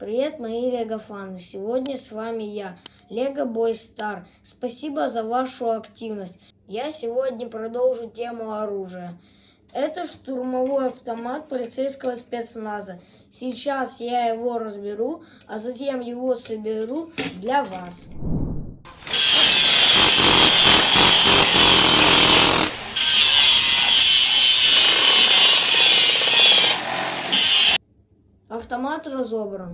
Привет, мои лего-фаны! Сегодня с вами я, Лего Бой Стар. Спасибо за вашу активность. Я сегодня продолжу тему оружия. Это штурмовой автомат полицейского спецназа. Сейчас я его разберу, а затем его соберу для вас. Автомат разобран.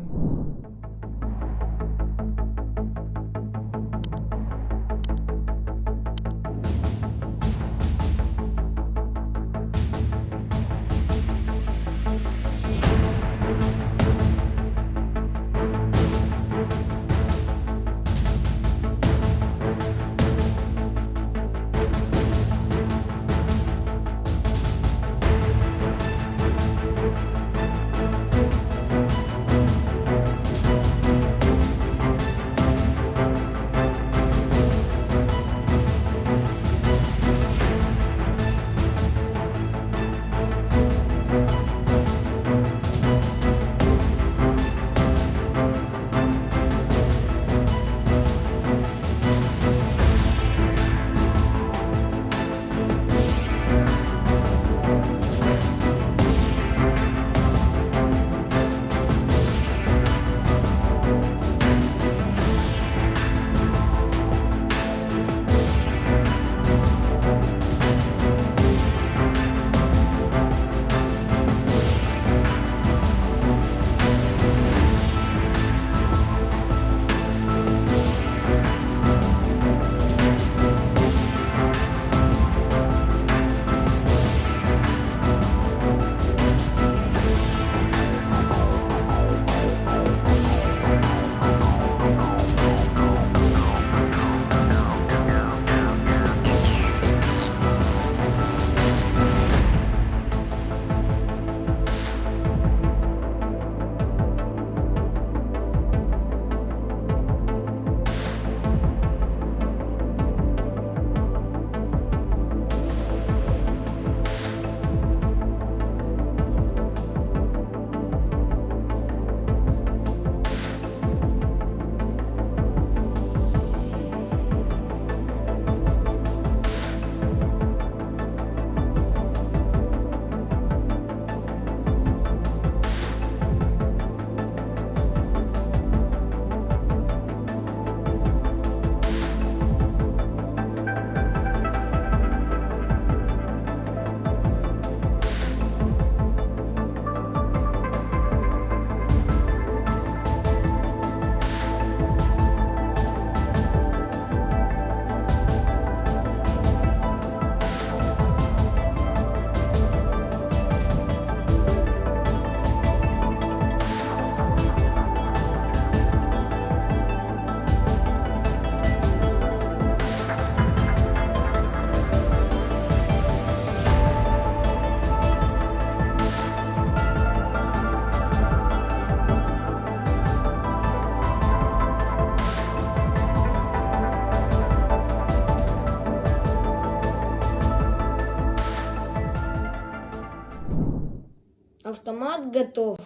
Автомат готов.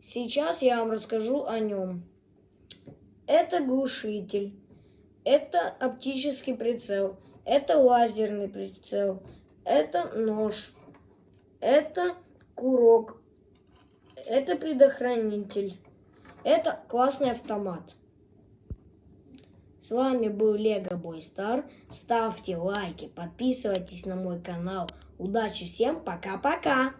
Сейчас я вам расскажу о нем. Это глушитель. Это оптический прицел. Это лазерный прицел. Это нож. Это курок. Это предохранитель. Это классный автомат. С вами был Лего Бой Стар. Ставьте лайки, подписывайтесь на мой канал. Удачи всем, пока-пока!